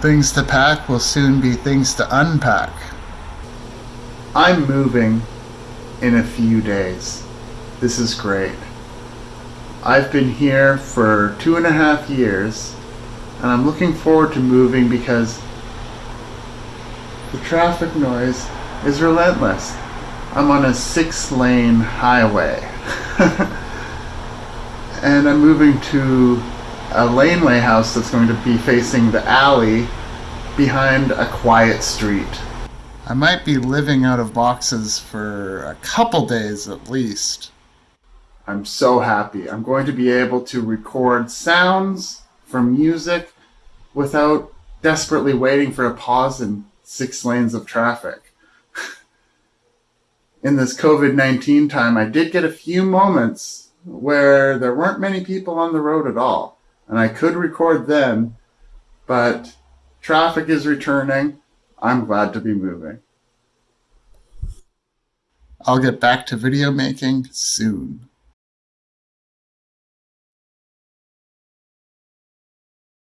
Things to pack will soon be things to unpack. I'm moving in a few days. This is great. I've been here for two and a half years and I'm looking forward to moving because the traffic noise is relentless. I'm on a six lane highway and I'm moving to a laneway house that's going to be facing the alley behind a quiet street. I might be living out of boxes for a couple days at least. I'm so happy. I'm going to be able to record sounds from music without desperately waiting for a pause in six lanes of traffic. in this COVID 19 time, I did get a few moments where there weren't many people on the road at all and I could record then, but traffic is returning. I'm glad to be moving. I'll get back to video making soon.